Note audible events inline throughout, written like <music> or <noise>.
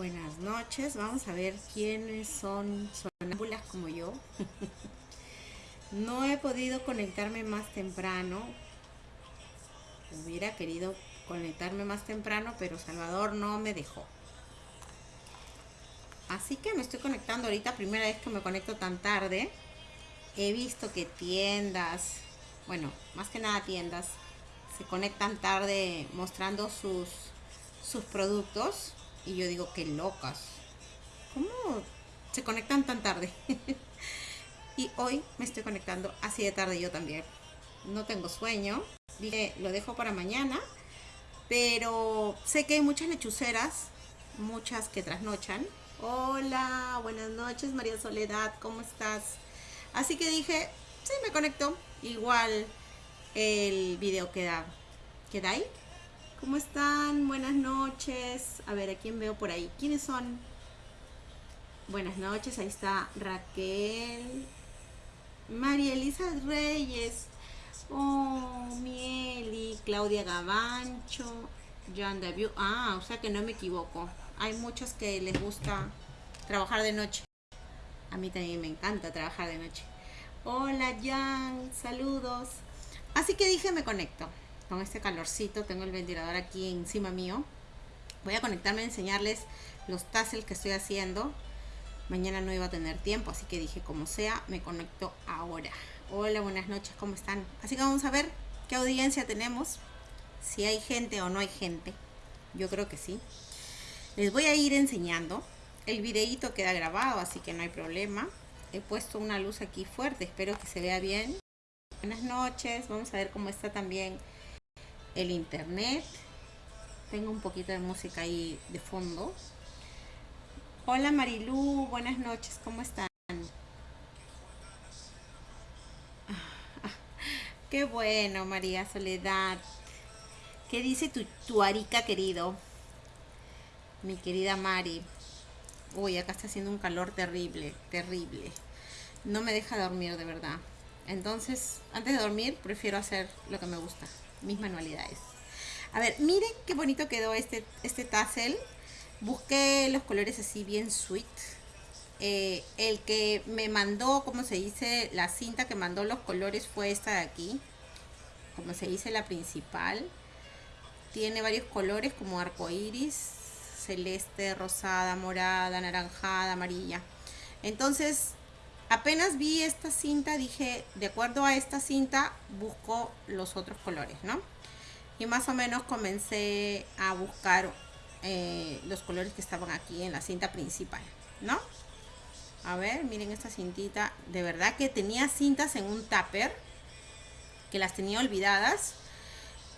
Buenas noches, vamos a ver quiénes son sonámbulas como yo. no he podido conectarme más temprano. Hubiera querido conectarme más temprano, pero Salvador no me dejó. Así que me estoy conectando ahorita, primera vez que me conecto tan tarde. He visto que tiendas, bueno, más que nada tiendas, se conectan tarde mostrando sus, sus productos y yo digo, qué locas. ¿Cómo se conectan tan tarde? <laughs> y hoy me estoy conectando así de tarde yo también. No tengo sueño. Dije, lo dejo para mañana. Pero sé que hay muchas lechuceras, muchas que trasnochan. Hola, buenas noches María Soledad, ¿cómo estás? Así que dije, sí, me conecto. Igual el video queda, queda ahí ¿Cómo están? Buenas noches. A ver, ¿a quién veo por ahí? ¿Quiénes son? Buenas noches, ahí está Raquel. María Elisa Reyes. Oh, Mieli, Claudia Gavancho, John Daviu. Ah, o sea que no me equivoco. Hay muchos que les gusta trabajar de noche. A mí también me encanta trabajar de noche. Hola, Jan, saludos. Así que dije, me conecto con este calorcito, tengo el ventilador aquí encima mío. Voy a conectarme a enseñarles los tassels que estoy haciendo. Mañana no iba a tener tiempo, así que dije, como sea, me conecto ahora. Hola, buenas noches, ¿cómo están? Así que vamos a ver qué audiencia tenemos. Si hay gente o no hay gente. Yo creo que sí. Les voy a ir enseñando. El videito queda grabado, así que no hay problema. He puesto una luz aquí fuerte, espero que se vea bien. Buenas noches, vamos a ver cómo está también el internet. Tengo un poquito de música ahí de fondo. Hola Marilú, buenas noches, ¿cómo están? <laughs> Qué bueno, María Soledad. ¿Qué dice tu, tu arica querido? Mi querida Mari. Uy, acá está haciendo un calor terrible, terrible. No me deja dormir de verdad. Entonces, antes de dormir, prefiero hacer lo que me gusta mis manualidades. A ver, miren qué bonito quedó este, este tassel. Busqué los colores así bien sweet. Eh, el que me mandó, como se dice, la cinta que mandó los colores fue esta de aquí. Como se dice, la principal. Tiene varios colores como arco iris, celeste, rosada, morada, anaranjada, amarilla. Entonces, apenas vi esta cinta dije de acuerdo a esta cinta busco los otros colores no y más o menos comencé a buscar eh, los colores que estaban aquí en la cinta principal no a ver miren esta cintita. De verdad que tenía cintas en un tupper que las tenía olvidadas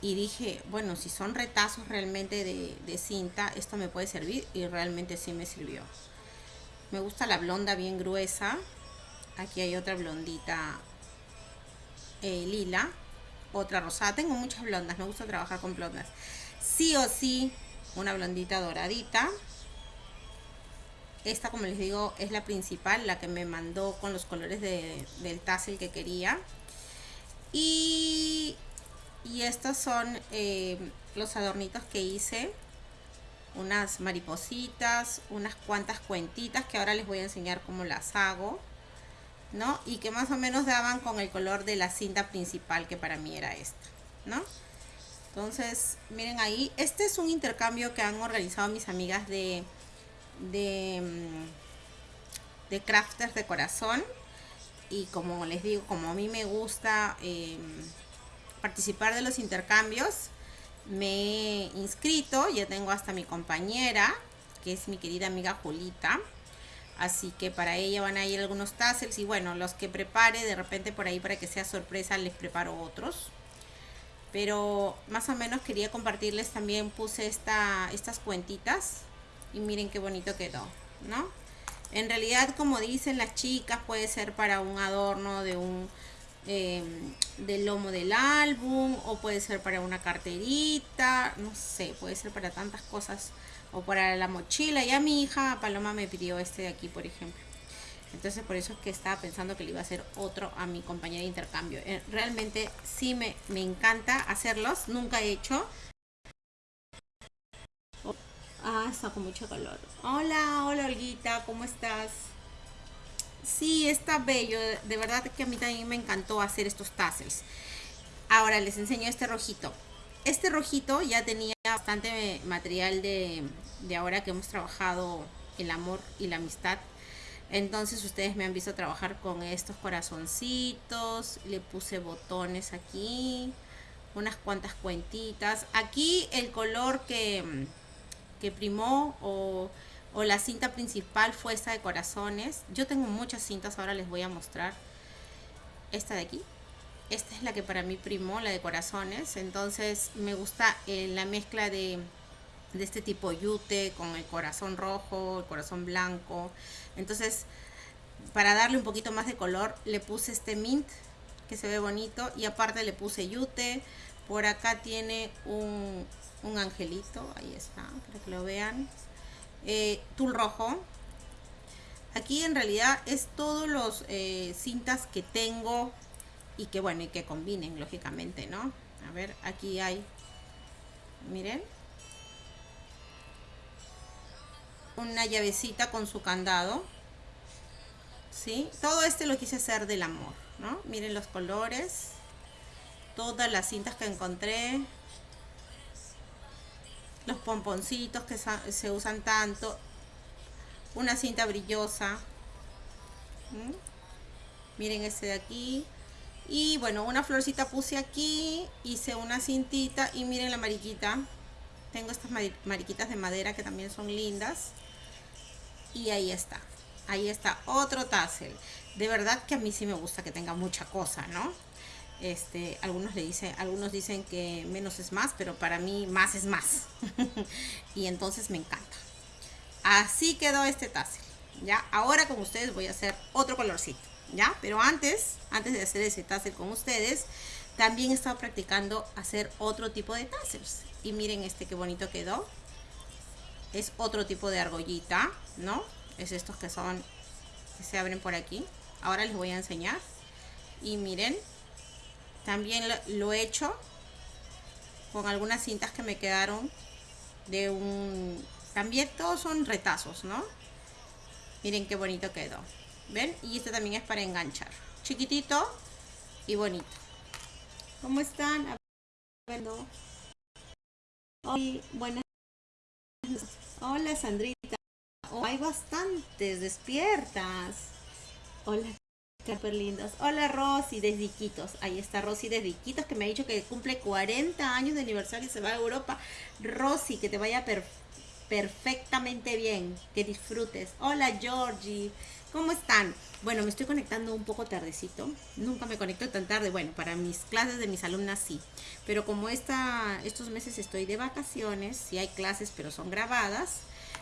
y dije bueno si son retazos realmente de, de cinta esto me puede servir y realmente sí me sirvió. Me gusta la blonda bien gruesa aquí hay otra blondita eh, lila otra rosada. Tengo muchas blondas me gusta trabajar con blondas. Sí o sí una blondita doradita. Esta como les digo es la principal la que me mandó con los colores del tassel que quería. Y, y estos son eh, los adornitos que hice. Unas maripositas unas cuantas cuentitas que ahora les voy a enseñar cómo las hago ¿no? Y que más o menos daban con el color de la cinta principal, que para mí era esta, ¿no? Entonces, miren ahí, este es un intercambio que han organizado mis amigas de, de, mm, de crafters de corazón. Y como les digo, como a mí me gusta em, participar de los intercambios, me he inscrito, ya tengo hasta mi compañera, que es mi querida amiga Julita así que para ella van a ir algunos tassels y bueno, los que prepare de repente por ahí para que sea sorpresa les preparo otros. Pero más o menos quería compartirles también, puse esta, estas cuentitas y miren qué bonito quedó, ¿no? En realidad, como dicen las chicas, puede ser para un adorno de un em, del lomo del álbum o puede ser para una carterita, no sé, puede ser para tantas cosas o para la mochila. Ya mi hija Paloma me pidió este de aquí, por ejemplo. Entonces por eso es que estaba pensando que le iba a hacer otro a mi compañera de intercambio. Eh, realmente sí me, me encanta hacerlos. Nunca he hecho. Ah, está con mucho calor. Hola, hola Olguita, ¿cómo estás? Sí, está bello. De verdad que a mí también me encantó hacer estos tassels. Ahora les enseño este rojito. Este rojito ya tenía bastante material de, de ahora que hemos trabajado el amor y la amistad. Entonces ustedes me han visto trabajar con estos corazoncitos. Le puse botones aquí. Unas cuantas cuentitas. Aquí el color que, que primó o o la cinta principal fue esta de corazones. Yo tengo muchas cintas, ahora les voy a mostrar. Esta de aquí. Esta es la que para mí primó, la de corazones. Entonces me gusta eh, la mezcla de, este tipo yute con el corazón rojo, el corazón blanco. Entonces para darle un poquito más de color le puse este mint que se ve bonito y aparte le puse yute. Por acá tiene un, un angelito, ahí está, para que lo vean eh, tul rojo. Aquí en realidad es todos los eh, cintas que tengo y que bueno, y que combinen lógicamente, ¿no? A ver, aquí hay, miren. Una llavecita con su candado. ¿Sí? Todo este lo quise hacer del amor, ¿no? Miren los colores. Todas las cintas que encontré los pomponcitos que se usan tanto, una cinta brillosa, miren este de aquí, y bueno, una florcita puse aquí, hice una cintita y miren la mariquita, tengo estas mariquitas de madera que también son lindas, y ahí está, ahí está otro tassel, de verdad que a mí sí me gusta que tenga mucha cosa, ¿no? Este, algunos le dicen, algunos dicen que menos es más, pero para mí más es más. <laughs> y entonces me encanta. Así quedó este tassel. Ya, ahora con ustedes voy a hacer otro colorcito, ¿ya? Pero antes, antes de hacer ese tassel con ustedes, también he estado practicando hacer otro tipo de tassels. Y miren este qué bonito quedó. Es otro tipo de argollita, ¿no? Es estos que son, que se abren por aquí. Ahora les voy a enseñar. Y miren, también lo, he hecho con algunas cintas que me quedaron de un... También todos son retazos, ¿no? Miren qué bonito quedó. ¿Ven? Y este también es para enganchar. Chiquitito y bonito. ¿Cómo están? Hoy, buenas Hola Sandrita. Oh, hay bastantes despiertas. Hola Súper lindos. Hola Rosy desde Iquitos. Ahí está Rosy desde Iquitos que me ha dicho que cumple 40 años de aniversario y se va a Europa. Rosy, que te vaya perfectamente bien. Que disfrutes. Hola Georgie. ¿Cómo están? Bueno, me estoy conectando un poco tardecito. Nunca me conecto tan tarde. Bueno, para mis clases de mis alumnas sí. Pero como estos meses estoy de vacaciones, sí hay clases pero son grabadas,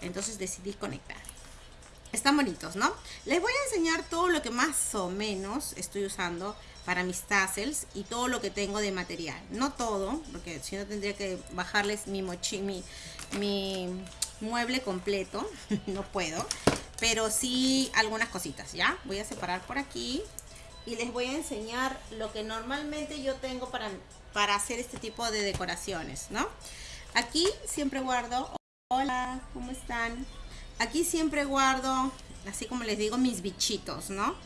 entonces decidí conectar. Están bonitos, ¿no? Les voy a enseñar todo lo que más o menos estoy usando para mis tassels y todo lo que tengo de material. No todo, porque si no tendría que bajarles mi, mochi, mi, mi mueble completo. <laughs> no puedo. Pero sí algunas cositas, ¿ya? Voy a separar por aquí y les voy a enseñar lo que normalmente yo tengo para, para hacer este tipo de decoraciones, ¿no? Aquí siempre guardo... Hola, ¿cómo están? Aquí siempre guardo, así como les digo, mis bichitos, ¿no?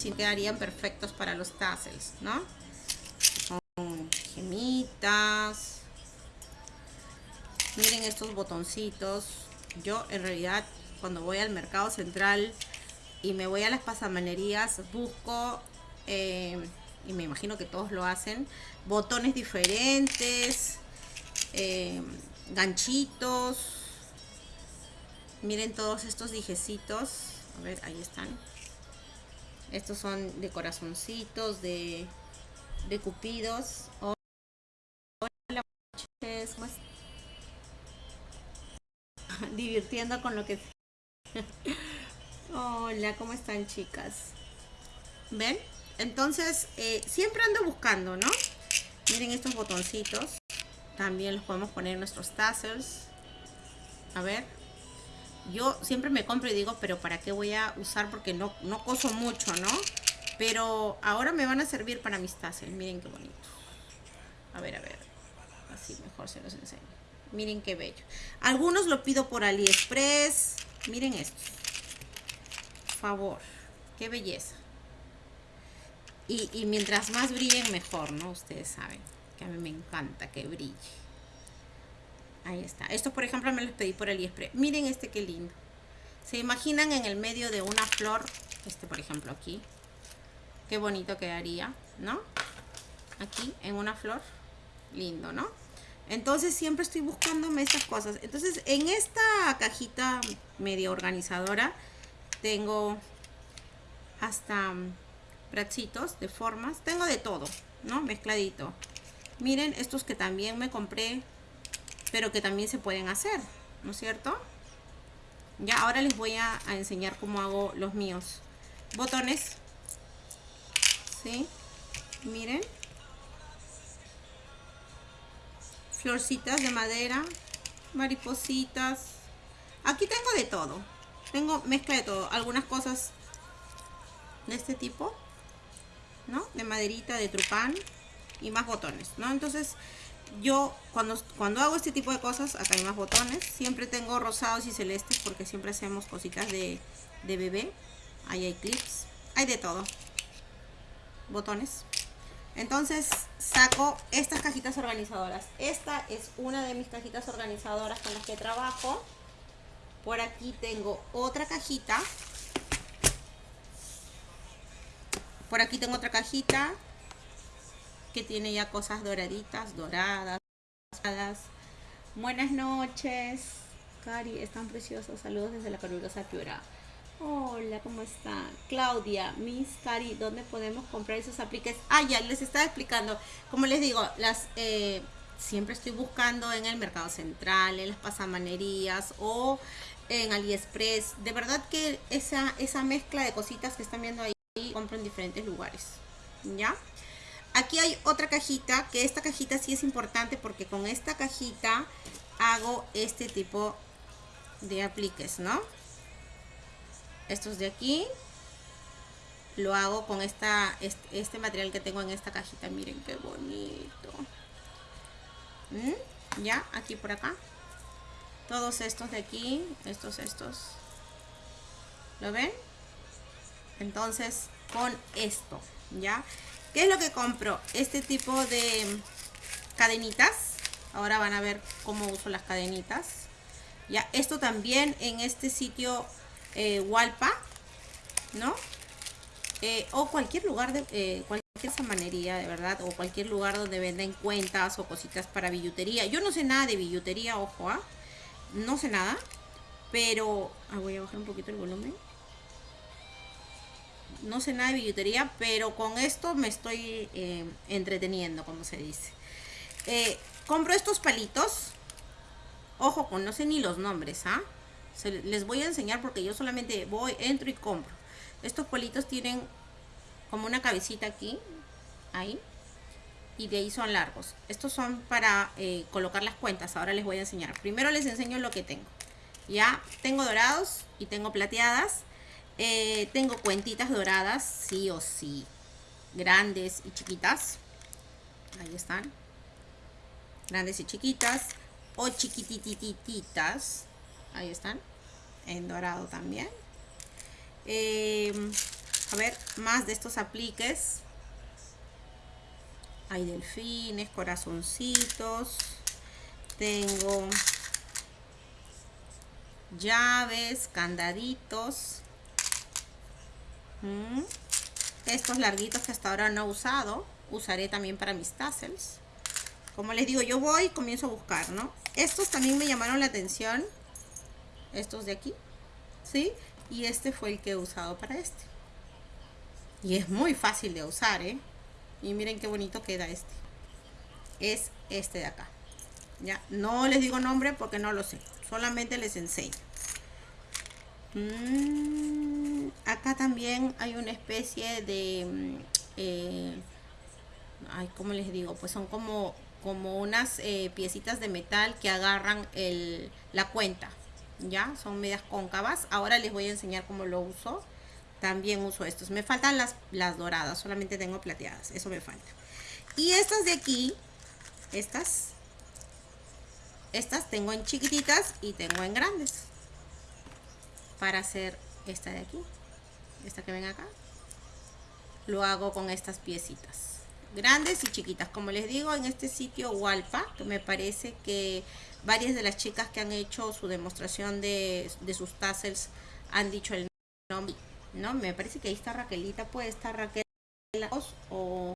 Sí quedarían perfectos para los tassels, ¿no? Miren estos botoncitos. Yo en realidad cuando voy al mercado central y me voy a las pasamanerías busco... Eh, y me imagino que todos lo hacen, botones diferentes, eh, ganchitos, miren todos estos dijecitos, a ver, ahí están, estos son de corazoncitos, de, de cupidos, <laughs> divirtiendo con lo que... <laughs> Hola, ¿cómo están chicas? ¿Ven? Entonces, eh, siempre ando buscando, ¿no? Miren estos botoncitos. También los podemos poner en nuestros tassels. A ver. Yo siempre me compro y digo, pero ¿para qué voy a usar? Porque no, no coso mucho, ¿no? Pero ahora me van a servir para mis tassels. Miren qué bonito. A ver, a ver. Así mejor se los enseño. Miren qué bello. Algunos lo pido por AliExpress. Miren esto. Favor. Qué belleza. Y, y mientras más brillen, mejor, ¿no? Ustedes saben que a mí me encanta que brille. Ahí está. Esto, por ejemplo, me los pedí por AliExpress. Miren este qué lindo. ¿Se imaginan en el medio de una flor? Este, por ejemplo, aquí. Qué bonito quedaría, ¿no? Aquí, en una flor. Lindo, ¿no? Entonces, siempre estoy buscándome estas cosas. Entonces, en esta cajita medio organizadora, tengo hasta bracitos de formas. Tengo de todo, ¿no? Mezcladito. Miren, estos que también me compré, pero que también se pueden hacer, ¿no es cierto? Ya, ahora les voy a, enseñar cómo hago los míos. Botones. ¿Sí? Miren. Florcitas de madera. Maripositas. Aquí tengo de todo. Tengo mezcla de todo. Algunas cosas de este tipo. ¿No? De maderita, de trupán. Y más botones, ¿no? Entonces, yo cuando, cuando hago este tipo de cosas, acá hay más botones, siempre tengo rosados y celestes porque siempre hacemos cositas de, de bebé. Ahí hay clips, hay de todo. Botones. Entonces saco estas cajitas organizadoras. Esta es una de mis cajitas organizadoras con las que trabajo. Por aquí tengo otra cajita. Por aquí tengo otra cajita que tiene ya cosas doraditas, doradas. Buenas noches. Cari, están preciosos. Saludos desde la calurosa Piura. Hola, ¿cómo está? Claudia, Miss Cari, ¿dónde podemos comprar esos apliques? Ah, ya les estaba explicando. Como les digo, las eh, siempre estoy buscando en el mercado central, en las pasamanerías o en AliExpress. De verdad que esa, esa mezcla de cositas que están viendo ahí, compro en diferentes lugares. ¿Ya? Aquí hay otra cajita, que esta cajita sí es importante porque con esta cajita hago este tipo de apliques, ¿no? Estos de aquí lo hago con esta, este, material que tengo en esta cajita. Miren qué bonito. ¿Mm? Ya, aquí por acá. Todos estos de aquí, estos, estos. ¿Lo ven? Entonces, con esto, ¿ya? ¿Qué es lo que compro? Este tipo de cadenitas. Ahora van a ver cómo uso las cadenitas. Ya, esto también en este sitio eh, ¿no? Eh, o cualquier lugar de eh, cualquier samanería, de verdad, o cualquier lugar donde venden cuentas o cositas para billutería. Yo no sé nada de billutería, ojo, ¿ah? No sé nada, pero... Ah, voy a bajar un poquito el volumen no sé nada de billutería, pero con esto me estoy eh, entreteniendo, como se dice. Compro estos palitos. Ojo, con no sé ni los nombres, ¿ah? Les voy a enseñar porque yo solamente voy, entro y compro. Estos palitos tienen como una cabecita aquí, ahí, y de ahí son largos. Estos son para eh, colocar las cuentas, ahora les voy a enseñar. Primero les enseño lo que tengo. Ya tengo dorados y tengo plateadas. Eh, tengo cuentitas doradas, sí o sí. Grandes y chiquitas. Ahí están. Grandes y chiquitas. O chiquititititas. Ahí están. En dorado también. Em, a ver, más de estos apliques. Hay delfines, corazoncitos. Tengo llaves, candaditos estos larguitos que hasta ahora no he usado, usaré también para mis tassels. Como les digo, yo voy y comienzo a buscar, ¿no? Estos también me llamaron la atención. Estos de aquí, ¿sí? Y este fue el que he usado para este. Y es muy fácil de usar, ¿eh? Y miren qué bonito queda este. Es este de acá. Ya, no les digo nombre porque no lo sé. Solamente les enseño. Mm, acá también hay una especie de... Mm, eh, ay, ¿cómo les digo? Pues son como, como unas eh, piecitas de metal que agarran la cuenta. ¿Ya? Son medias cóncavas. Ahora les voy a enseñar cómo lo uso. también uso estos. Me faltan las, las doradas, solamente tengo plateadas, eso me falta. Y estas de aquí, estas, estas tengo en chiquititas y tengo en grandes. Para hacer esta de aquí, esta que ven acá. Lo hago con estas piecitas grandes y chiquitas. Como les digo, en este sitio Walpa, me parece que varias de las chicas que han hecho su demostración de, de sus tassels han dicho el nombre. ¿no? Me parece que ahí está Raquelita, puede estar Raquel o